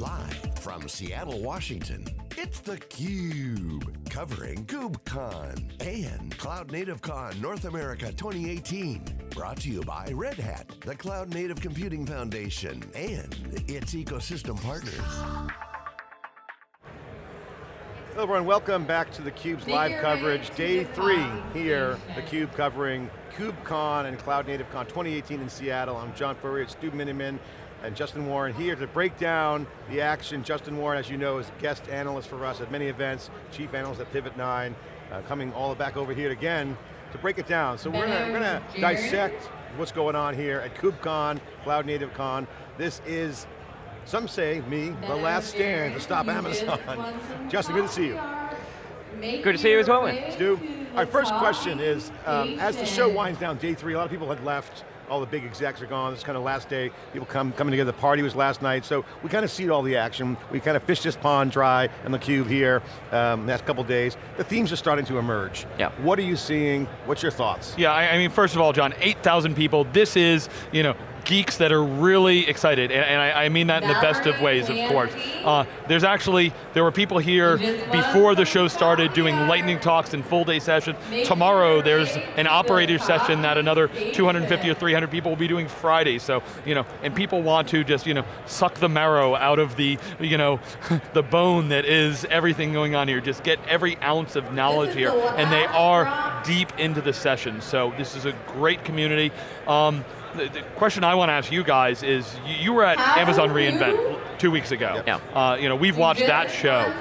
Live from Seattle, Washington, it's theCUBE, covering KubeCon and Cloud Native Con North America 2018. Brought to you by Red Hat, the Cloud Native Computing Foundation, and its ecosystem partners. Hello everyone, welcome back to theCUBE's live coverage. Day three here, theCUBE covering KubeCon and Cloud Native Con 2018 in Seattle. I'm John Furrier, Stu Miniman, and Justin Warren here to break down the action. Justin Warren, as you know, is a guest analyst for us at many events, chief analyst at Pivot9, uh, coming all the back over here again to break it down. So we're gonna, dissect what's going on here at KubeCon, Cloud Native Con. This is, some say, me, the last stand to stop Amazon. Justin, good to see you. Good to see you as well, man. Stu, our first question is, um, as the show winds down, day three, a lot of people had left, all the big execs are gone, it's kind of last day, people come coming together, the party was last night, so we kind of see all the action, we kind of fished this pond dry on the cube here, um, last couple days. The themes are starting to emerge. Yeah. What are you seeing, what's your thoughts? Yeah, I, I mean, first of all, John, 8,000 people, this is, you know, geeks that are really excited, and, and I, I, mean that in the best of ways, of course. Uh, there's actually, there were people here before the show started doing lightning talks and full day sessions. Tomorrow there's an operator session that another 250 or 300 people will be doing Friday, so, you know, and people want to just, you know, suck the marrow out of the, you know, the bone that is everything going on here, just get every ounce of knowledge here, and they are deep into the session, so this is a great community. Um, the, the, question I want to ask you guys is, you, you were at Amazon reInvent two weeks ago. Yeah. Uh, you know, we've watched that show.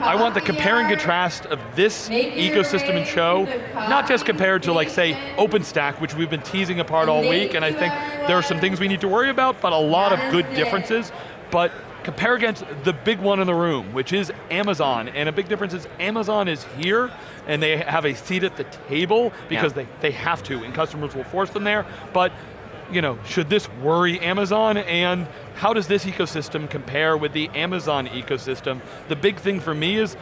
I want the compare and contrast of this ecosystem and show, not just compared to like say OpenStack, which we've been teasing apart all week, and I think there are some things we need to worry about, but a lot of good differences, but compare against the big one in the room, which is Amazon, and a big difference is Amazon is here, and they have a seat at the table because yeah. they, they have to, and customers will force them there, but you know, should this worry Amazon and how does this ecosystem compare with the Amazon ecosystem? The big thing for me is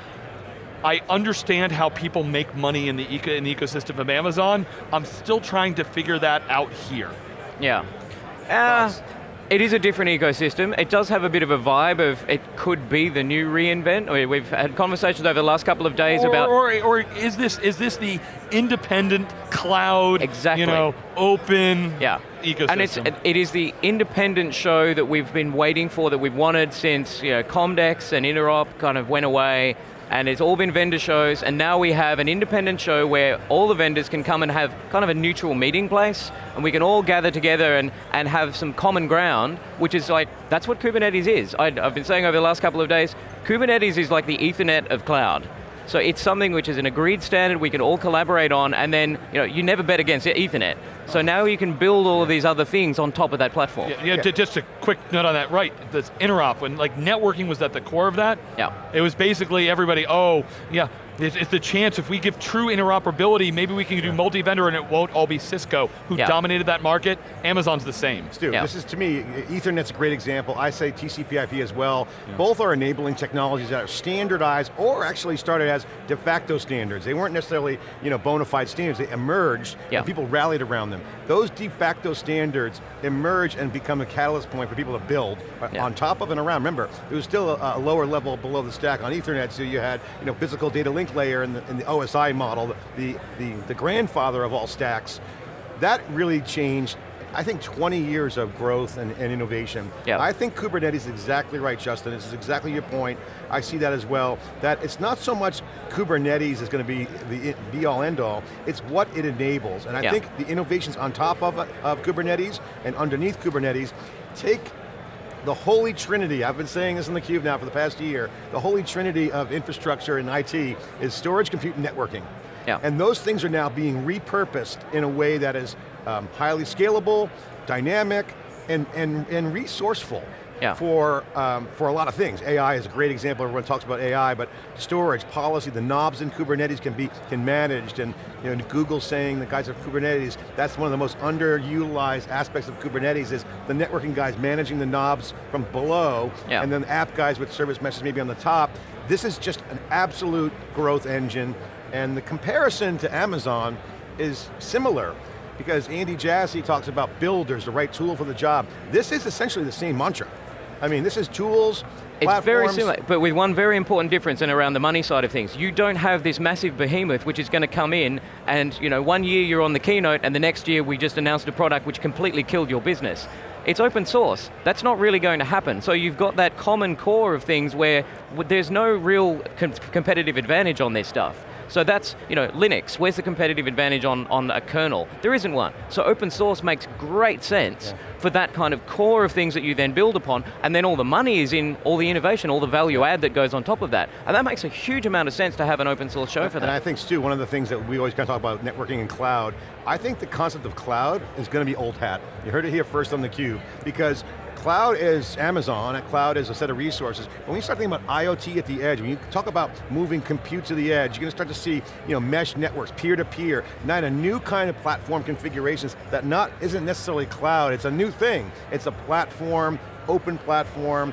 I understand how people make money in the, eco in the ecosystem of Amazon. I'm still trying to figure that out here. Yeah. Uh, it is a different ecosystem. It does have a bit of a vibe of it could be the new reInvent. We've had conversations over the last couple of days or, about- Or, or is this is this the independent cloud, exactly. you know, open yeah. ecosystem? And it's, it is the independent show that we've been waiting for, that we've wanted since you know, Comdex and Interop kind of went away and it's all been vendor shows, and now we have an independent show where all the vendors can come and have kind of a neutral meeting place, and we can all gather together and, and have some common ground, which is like, that's what Kubernetes is. I, I've been saying over the last couple of days, Kubernetes is like the ethernet of cloud. So it's something which is an agreed standard we can all collaborate on and then you, know, you never bet against Ethernet. So now you can build all of these other things on top of that platform. Yeah, yeah, yeah. just a quick note on that, right, this interop, when like networking was at the core of that, yeah. it was basically everybody, oh, yeah, it's, it's, the chance if we give true interoperability, maybe we can do multi-vendor and it won't all be Cisco, who yeah. dominated that market. Amazon's the same. Stu, yeah. this is to me, Ethernet's a great example. I say TCP IP as well. Yeah. Both are enabling technologies that are standardized or actually started as de facto standards. They weren't necessarily you know, bona fide standards, they emerged and people rallied around them. Those de facto standards emerge and become a catalyst point for people to build on top of and around. Remember, it was still a, a lower level below the stack on Ethernet, so you had you know, physical data link layer in the, in the OSI model, the, the, the grandfather of all stacks, that really changed I think 20 years of growth and, and, innovation. Yep. I think Kubernetes is exactly right, Justin. This is exactly your point. I see that as well, that it's not so much Kubernetes is going to be the be all end all, it's what it enables. And I yep. think the innovations on top of, of Kubernetes and underneath Kubernetes take the holy trinity, I've been saying this in theCUBE now for the past year, the holy trinity of infrastructure and IT is storage, compute, and networking. Yeah. And those things are now being repurposed in a way that is um, highly scalable, dynamic, and, and, and resourceful yeah. for, um, for a lot of things. AI is a great example, everyone talks about AI, but storage, policy, the knobs in Kubernetes can be can managed, and you know, Google saying the guys of Kubernetes, that's one of the most underutilized aspects of Kubernetes is the networking guys managing the knobs from below, yeah. and then app guys with service meshes maybe on the top. This is just an absolute growth engine, and the comparison to Amazon is similar because Andy Jassy talks about builders, the right tool for the job. This is essentially the same mantra. I mean, this is tools, It's very similar, but with one very important difference and around the money side of things. You don't have this massive behemoth which is going to come in and you know, one year you're on the keynote and the next year we just announced a product which completely killed your business. It's open source. That's not really going to happen. So you've got that common core of things where there's no real com- competitive advantage on this stuff. So that's, you know, Linux, where's the competitive advantage on, on a kernel? There isn't one. So open source makes great sense for that kind of core of things that you then build upon, and then all the money is in all the innovation, all the value add that goes on top of that. And that makes a huge amount of sense to have an open source show for And I think, Stu, one of the things that we always kind of talk about networking and cloud, I think the concept of cloud is going to be old hat. You heard it here first on theCUBE, because cloud is Amazon, and cloud is a set of resources. When you start thinking about IoT at the edge, when you talk about moving compute to the edge, you're going to start to see you know, mesh networks, peer-to-peer, not a new kind of platform configurations that not isn't necessarily cloud, it's a new thing. It's a platform, open platform,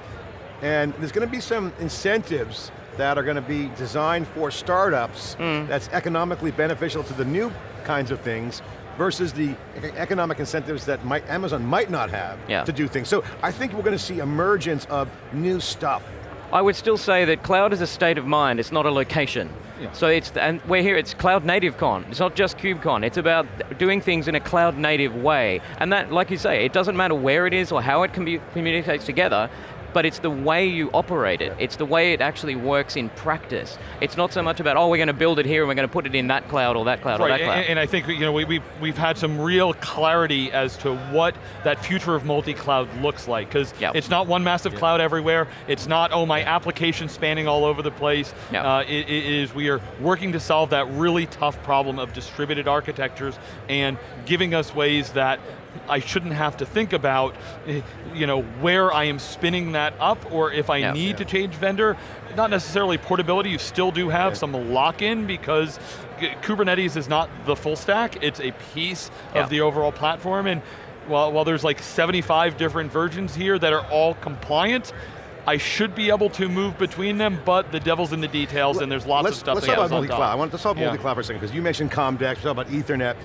and there's going to be some incentives that are going to be designed for startups Hmm. that's economically beneficial to the new kinds of things versus the economic incentives that might, Amazon might not have Yeah. to do things. So I think we're going to see emergence of new stuff. I would still say that cloud is a state of mind, it's not a location. Yeah. So it's, and we're here, it's Cloud Native Con. It's not just KubeCon, it's about doing things in a cloud native way. And that, like you say, it doesn't matter where it is or how it commu- communicates together, but it's the way you operate it. It's the way it actually works in practice. It's not so much about, oh, we're going to build it here and we're going to put it in that cloud or that cloud or that cloud. and, and I think you know we, we've we've had some real clarity as to what that future of multi-cloud looks like because Yep. it's not one massive cloud everywhere. It's not oh my application spanning all over the place. Yep. Uh, it, it is we are working to solve that really tough problem of distributed architectures and giving us ways that I shouldn't have to think about, eh, you know, where I am spinning that up, or if I Yeah. need Yeah. to change vendor. Not necessarily portability. You still do have Yeah. some lock-in because Kubernetes is not the full stack. It's a piece Yeah. of the overall platform, and while, while there's like 75 different versions here that are all compliant. I should be able to move between them, but the devil's in the details, and there's lots let's, of stuff Let's that talk about multi-cloud. I want to talk Yeah. multi-cloud for a second, because you mentioned Comdex, you talked about Ethernet.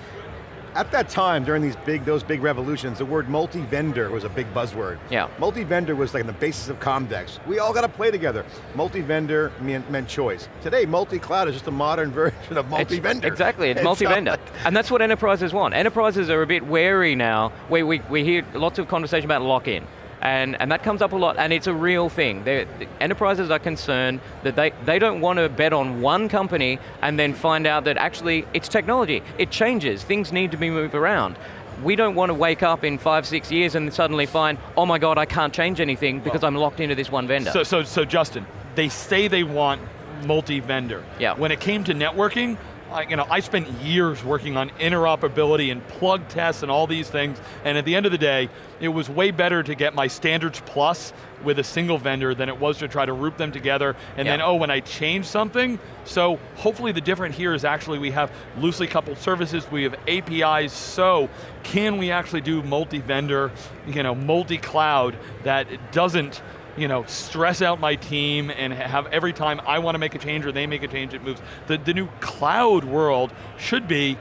At that time, during these big, those big revolutions, the word multi-vendor was a big buzzword. Yeah. Multi-vendor was like the basis of Comdex. We all got to play together. Multi-vendor meant, meant choice. Today, multi-cloud is just a modern version of multi-vendor. Exactly, it's, not multi-vendor. like- and that's what enterprises want. Enterprises are a bit wary now. We, we, we hear lots of conversation about lock-in. And, and that comes up a lot, and it's a real thing. They're, enterprises are concerned that they, they don't want to bet on one company and then find out that actually it's technology. It changes, things need to be moved around. We don't want to wake up in five, six years and suddenly find, oh my God, I can't change anything because I'm locked into this one vendor. So, so, so Justin, they say they want multi-vendor. Yeah. When it came to networking, I, you know, I spent years working on interoperability and plug tests and all these things, and at the end of the day, it was way better to get my standards plus with a single vendor than it was to try to root them together, and then, oh, when I change something, so hopefully the different here is actually we have loosely coupled services, we have APIs, so can we actually do multi-vendor, you know, multi-cloud that doesn't you know, stress out my team and have every time I want to make a change or they make a change, it moves. The, the new cloud world should be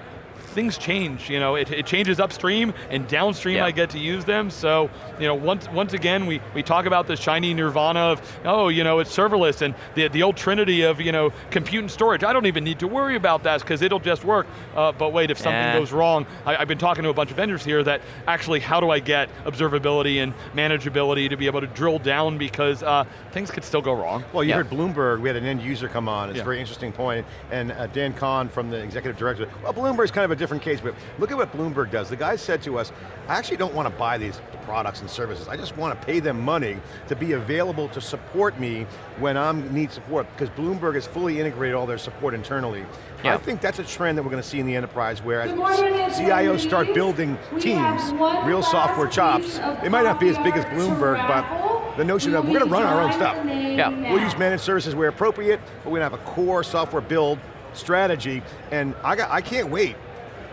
things change, you know, it, it changes upstream and downstream Yeah. I get to use them. So, you know, once once again, we, we talk about the shiny nirvana of, oh, you know, it's serverless and the, the old trinity of, you know, compute and storage. I don't even need to worry about that because it'll just work. Uh, but wait, if something Yeah. goes wrong, I, I've been talking to a bunch of vendors here that actually, how do I get observability and manageability to be able to drill down because uh, things could still go wrong. Well, you Yeah. heard Bloomberg, we had an end user come on, it's Yeah. a very interesting point. point, and uh, Dan Kohn from the executive director, well, Bloomberg's kind of a different case, but look at what Bloomberg does. The guy said to us, I actually don't want to buy these products and services, I just want to pay them money to be available to support me when I need support, because Bloomberg has fully integrated all their support internally. Yeah. I think that's a trend that we're going to see in the enterprise where as Good morning, it's CIOs start building teams, real software chops. of They might not be as big as coffee art to Bloomberg, but the notion We of we're going to run our own stuff. drawing the name Yeah. We'll use managed services where appropriate, but we're going to have a core software build strategy, and I, got, I can't wait.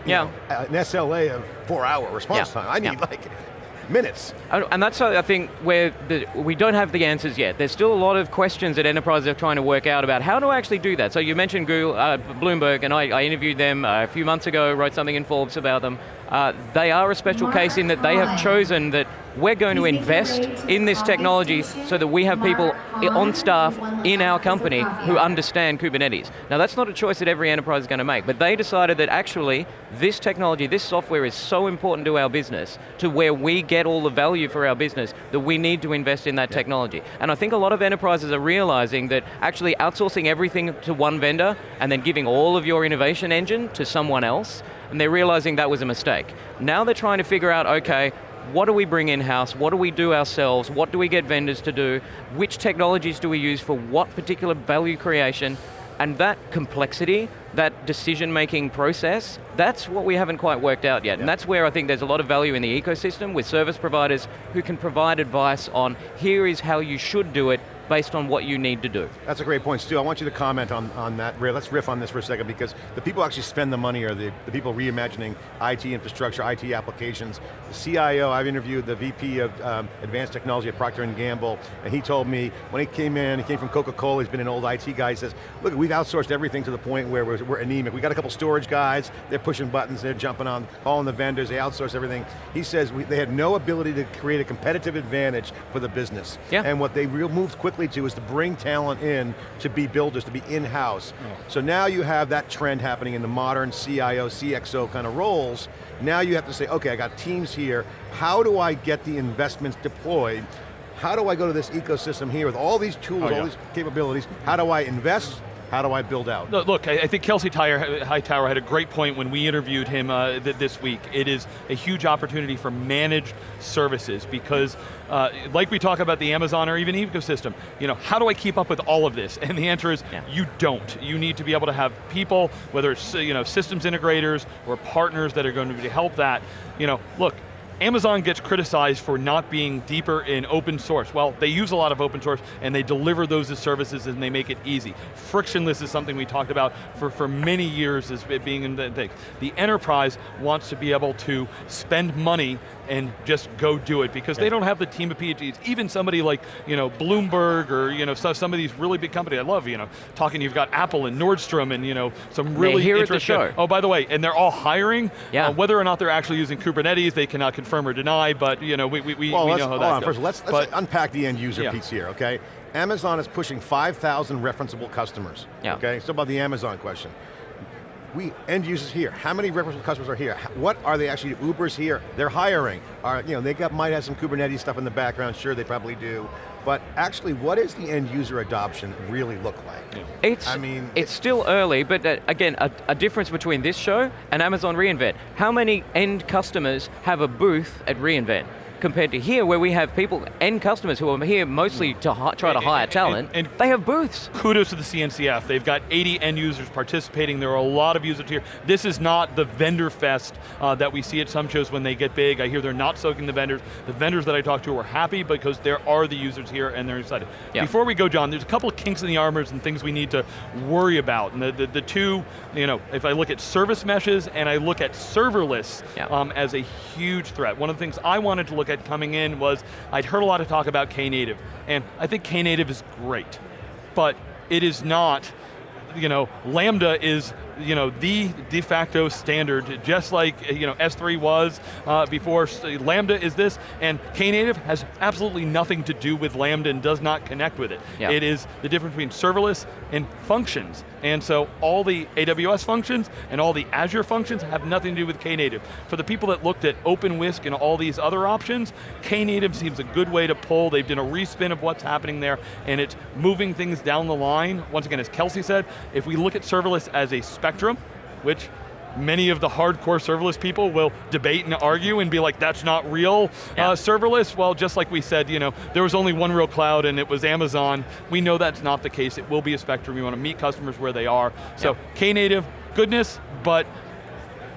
You Yeah. know, an SLA of four hour response Yeah. time. I need Yeah. like minutes. And and that's, I think, where the, we don't have the answers yet. There's still a lot of questions that enterprises are trying to work out about how do I actually do that. So you mentioned Google, uh, Bloomberg, and I, I interviewed them uh, a few months ago, wrote something in Forbes about them. uh, they are a special case in that they have chosen that we're going to invest in this technology so that we have people on staff in our company who understand Kubernetes. Now that's not a choice that every enterprise is going to make, but they decided that actually this technology, this software is so important to our business, to where we get all the value for our business, that we need to invest in that yeah. technology. And I think a lot of enterprises are realizing that actually outsourcing everything to one vendor and then giving all of your innovation engine to someone else, and they're realizing that was a mistake. Now they're trying to figure out, okay, what do we bring in-house, what do we do ourselves, what do we get vendors to do, which technologies do we use for what particular value creation, and that complexity, that decision-making process, that's what we haven't quite worked out yet. Yeah. And that's where I think there's a lot of value in the ecosystem with service providers who can provide advice on here is how you should do it based on what you need to do. That's a great point, Stu. I want you to comment on, on that. Let's riff on this for a second because the people actually spend the money are the, the people reimagining IT infrastructure, IT applications. The CIO, I've interviewed the VP of um, Advanced Technology at Procter & Gamble, and he told me when he came in, he came from Coca-Cola, he's been an old IT guy, he says, look, we've outsourced everything to the point where we're, we're anemic. We got a couple storage guys, they're pushing buttons, they're jumping on, calling the vendors, they outsource everything. He says we, they had no ability to create a competitive advantage for the business. Yeah. And what they real moved quickly quickly to is to bring talent in to be builders, to be in-house. So now you have that trend happening in the modern CIO, CXO kind of roles. Now you have to say, okay, I got teams here. How do I get the investments deployed? How do I go to this ecosystem here with all these tools, oh, yeah. all these capabilities? How do I invest? How do I build out? Look, I think Kelsey Hightower had a great point when we interviewed him uh, th this week. It is a huge opportunity for managed services because, uh, like we talk about the Amazon or even ecosystem, you know, how do I keep up with all of this? And the answer is, yeah. you don't. You need to be able to have people, whether it's you know, systems integrators or partners that are going to help that. You know, look, Amazon gets criticized for not being deeper in open source. Well, they use a lot of open source and they deliver those as services and they make it easy. Frictionless is something we talked about for, for many years as being in the thing. The enterprise wants to be able to spend money and just go do it because yeah. they don't have the team of PhDs. Even somebody like you know Bloomberg or you know some of these really big companies. I love you know talking. You've got Apple and Nordstrom and you know some really here interesting. At the show. Oh, by the way, and they're all hiring. Yeah. Uh, whether or not they're actually using Kubernetes, they cannot confirm or deny. But you know we we, well, we know how that on, goes. First, let's, let's but, unpack the end user yeah. piece here. Okay. Amazon is pushing 5,000 referenceable customers. Yeah. Okay, so about the Amazon question we end users here. How many referenceable customers are here? What are they actually, Uber's here, they're hiring. Are, you know, they got, might have some Kubernetes stuff in the background, sure they probably do. But actually, what does the end user adoption really look like? It's, I mean, it's, it's still early, but uh, again, a, a, difference between this show and Amazon reInvent. How many end customers have a booth at reInvent? Compared to here where we have people, and customers who are here mostly to try to hire talent, and, and, they have booths. Kudos to the CNCF. They've got 80 end users participating. There are a lot of users here. This is not the vendor fest uh, that we see at some shows when they get big. I hear they're not soaking the vendors. The vendors that I talk to are happy because there are the users here and they're excited. Yeah. Before we go, John, there's a couple of kinks in the armors and things we need to worry about. And the, the, the two, you know, if I look at service meshes and I look at serverless yeah. um, as a huge threat. One of the things I wanted to look at coming in was, I'd heard a lot of talk about Knative, and I think Knative is great, but it is not, you know, Lambda is you know, the de facto standard, just like you know, S3 was uh, before. Lambda is this, and Knative has absolutely nothing to do with Lambda and does not connect with it. Yeah. It is the difference between serverless and functions. And so all the AWS functions and all the Azure functions have nothing to do with Knative. For the people that looked at OpenWhisk and all these other options, Knative seems a good way to pull. They've done a respin of what's happening there, and it's moving things down the line. Once again, as Kelsey said, if we look at serverless as a spectrum, which many of the hardcore serverless people will debate and argue and be like, that's not real yeah. uh, serverless. Well, just like we said, you know, there was only one real cloud and it was Amazon. We know that's not the case. It will be a spectrum. We want to meet customers where they are. So yeah. Knative, goodness, but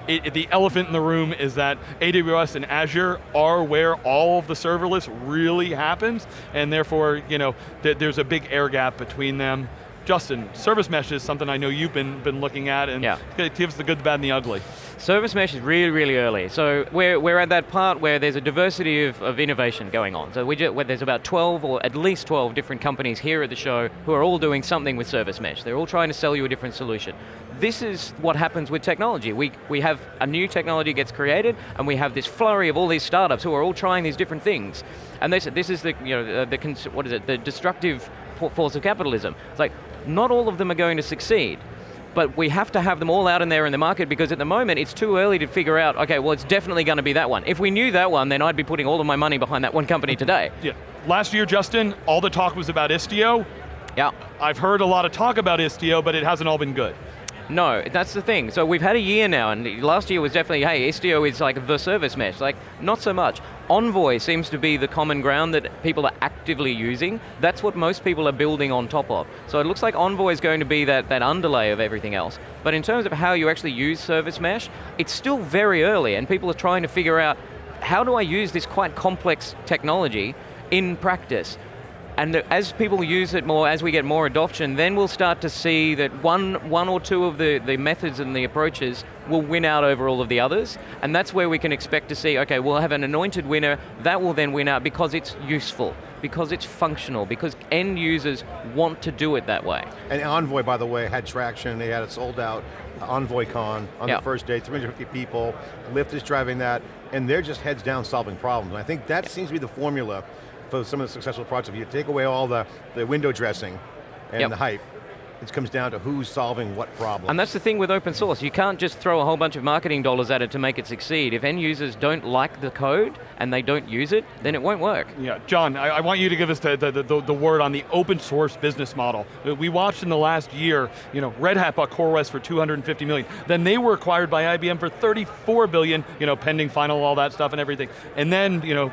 it, it, the elephant in the room is that AWS and Azure are where all of the serverless really happens, and therefore, you know, th there's a big air gap between them. Justin, service mesh is something I know you've been, been looking at and yeah. it gives the good, the bad, and the ugly. Service mesh is really, really early. So we're, we're at that part where there's a diversity of, of innovation going on. So we just, there's about 12 or at least 12 different companies here at the show who are all doing something with service mesh. They're all trying to sell you a different solution. this is what happens with technology. We, we have a new technology gets created, and we have this flurry of all these startups who are all trying these different things. And this, this is the, you know, the, the what is it, the destructive force of capitalism. It's like, not all of them are going to succeed but we have to have them all out in there in the market because at the moment it's too early to figure out, okay, well it's definitely going to be that one. If we knew that one, then I'd be putting all of my money behind that one company today. Yeah. Last year, Justin, all the talk was about Istio. Yeah. I've heard a lot of talk about Istio, but it hasn't all been good. No, that's the thing. So we've had a year now, and last year was definitely, hey, Istio is like the service mesh. Like, not so much. Envoy seems to be the common ground that people are actively using. That's what most people are building on top of. So it looks like Envoy is going to be that, that underlay of everything else. But in terms of how you actually use service mesh, it's still very early, and people are trying to figure out, how do I use this quite complex technology in practice? And as people use it more, as we get more adoption, then we'll start to see that one, one or two of the, the methods and the approaches will win out over all of the others. And that's where we can expect to see, okay, we'll have an anointed winner, that will then win out because it's useful, because it's functional, because end users want to do it that way. And Envoy, by the way, had traction, they had it sold out, uh, EnvoyCon on yep. the first day, 350 people, Lyft is driving that, and they're just heads down solving problems. And I think that yep. seems to be the formula for some of the successful projects, if you take away all the, the window dressing and yep. the hype, it comes down to who's solving what problem. And that's the thing with open source. You can't just throw a whole bunch of marketing dollars at it to make it succeed. If end users don't like the code and they don't use it, then it won't work. Yeah, John, I, I want you to give us the, the, the, the, word on the open source business model. Uh, we watched in the last year, you know, Red Hat bought CoreOS for 250 million. Then they were acquired by IBM for 34 billion, you know, pending final, all that stuff and everything. And then, you know,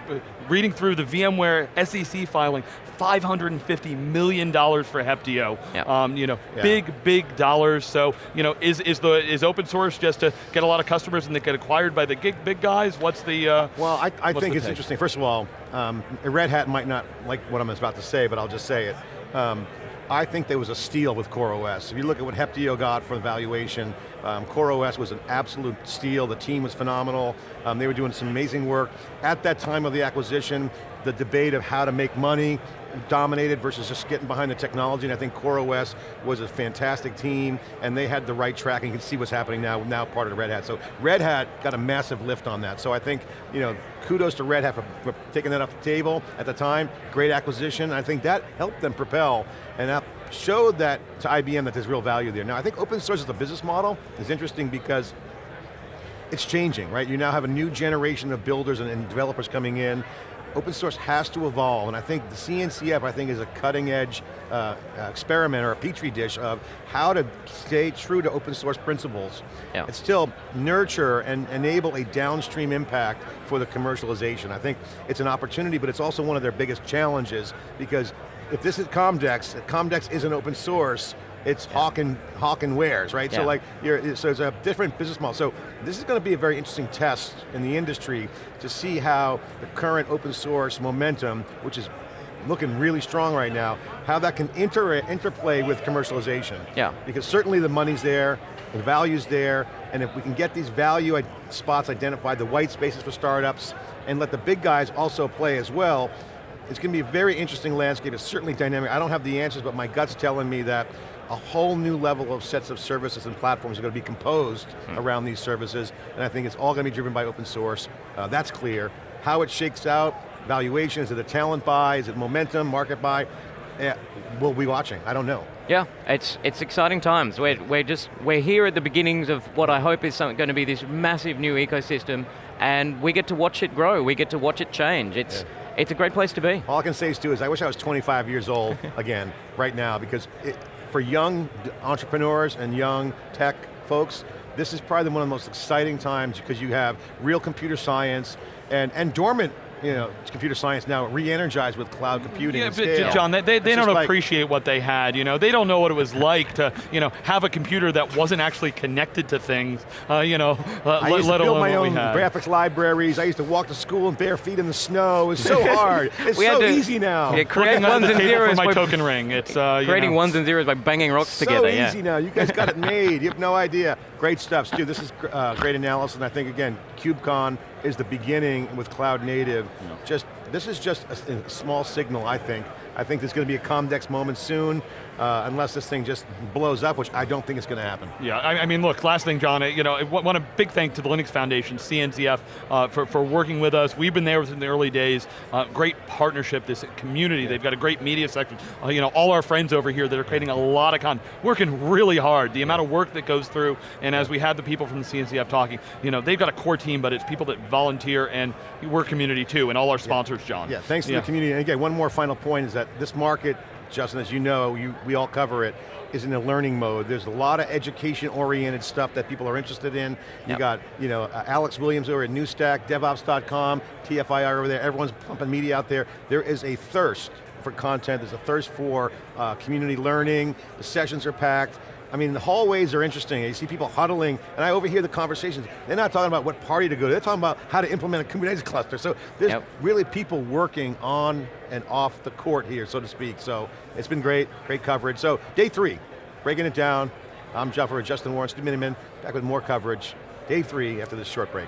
reading through the VMware SEC filing, $550 million for Heptio. Yep. Um, you know, yeah. big, big dollars. So, you know, is, is, the, is open source just to get a lot of customers and they get acquired by the gig, big guys? What's the uh, Well, I, I think it's take? interesting. First of all, um, Red Hat might not like what I'm about to say, but I'll just say it. Um, I think there was a steal with CoreOS. If you look at what Heptio got for the valuation, um, CoreOS was an absolute steal. The team was phenomenal. Um, they were doing some amazing work. At that time of the acquisition, the debate of how to make money dominated versus just getting behind the technology, and I think CoreOS was a fantastic team, and they had the right track, and you can see what's happening now, now part of Red Hat. So Red Hat got a massive lift on that. So I think, you know, kudos to Red Hat for, for taking that off the table at the time, great acquisition, I think that helped them propel, and that showed that to IBM that there's real value there. Now I think open source as a business model is interesting because it's changing, right? You now have a new generation of builders and, and developers coming in, open source has to evolve, and I think the CNCF, I think, is a cutting edge uh, experiment or a petri dish of how to stay true to open source principles yeah. and still nurture and enable a downstream impact for the commercialization. I think it's an opportunity, but it's also one of their biggest challenges because if this is Comdex, if Comdex isn't open source, it's yeah. hawk, and, hawk and wares, right? Yeah. So like, you're, so it's a different business model. So this is going to be a very interesting test in the industry to see how the current open source momentum, which is looking really strong right now, how that can inter interplay with commercialization. Yeah. Because certainly the money's there, the value's there, and if we can get these value spots identified, the white spaces for startups, and let the big guys also play as well, it's going to be a very interesting landscape, it's certainly dynamic. I don't have the answers, but my gut's telling me that a whole new level of sets of services and platforms are going to be composed hmm. around these services, and I think it's all going to be driven by open source. Uh, that's clear. How it shakes out, valuation, is it a talent buy, is it momentum, market buy? Yeah, we'll be watching, I don't know. Yeah, it's it's exciting times. We're, we're just, we're here at the beginnings of what I hope is something, going to be this massive new ecosystem, and we get to watch it grow, we get to watch it change. It's, yeah. It's a great place to be. All I can say is, too, is I wish I was 25 years old again, right now, because it, for young entrepreneurs and young tech folks, this is probably one of the most exciting times because you have real computer science and, and dormant you know, computer science now re-energized with cloud computing yeah, but John, they, they, they don't appreciate like, what they had, you know, they don't know what it was like to, you know, have a computer that wasn't actually connected to things, uh, you know, uh, I used to build my own graphics libraries, I used to walk to school in bare feet in the snow, it's so hard, it's so to, easy now. Yeah, creating ones and zeros my token ring, it's, uh, Creating know. ones and zeros by banging rocks so together, So easy now, you guys got it made, you have no idea. Great stuff, Stu, this is uh, great analysis, and I think again, KubeCon is the beginning with cloud native, yeah. just this is just a, a, small signal, I think, I think there's going to be a Comdex moment soon, uh, unless this thing just blows up, which I don't think is going to happen. Yeah, I, I, mean, look, last thing, John, you know, I want a big thank to the Linux Foundation, CNCF, uh, for, for working with us. We've been there in the early days. Uh, great partnership, this community. Yeah. They've got a great media section. Uh, you know, all our friends over here that are creating a lot of content, working really hard. The amount of work that goes through, and as we had the people from the CNCF talking, you know, they've got a core team, but it's people that volunteer, and we're community too, and all our sponsors, yeah. John. Yeah, thanks to yeah. the community. And again, one more final point is that this market Justin, as you know, you, we all cover it, is in a learning mode. There's a lot of education-oriented stuff that people are interested in. You yep. got, you know, uh, Alex Williams over at NewStack, DevOps.com, TFIR over there, everyone's pumping media out there. There is a thirst for content, there's a thirst for uh, community learning, the sessions are packed, I mean, the hallways are interesting. You see people huddling, and I overhear the conversations. They're not talking about what party to go to, they're talking about how to implement a Kubernetes cluster. So there's yep. really people working on and off the court here, so to speak. So it's been great, great coverage. So day three, breaking it down. I'm Jeff Justin Warren, Stu Miniman, back with more coverage. Day three after this short break.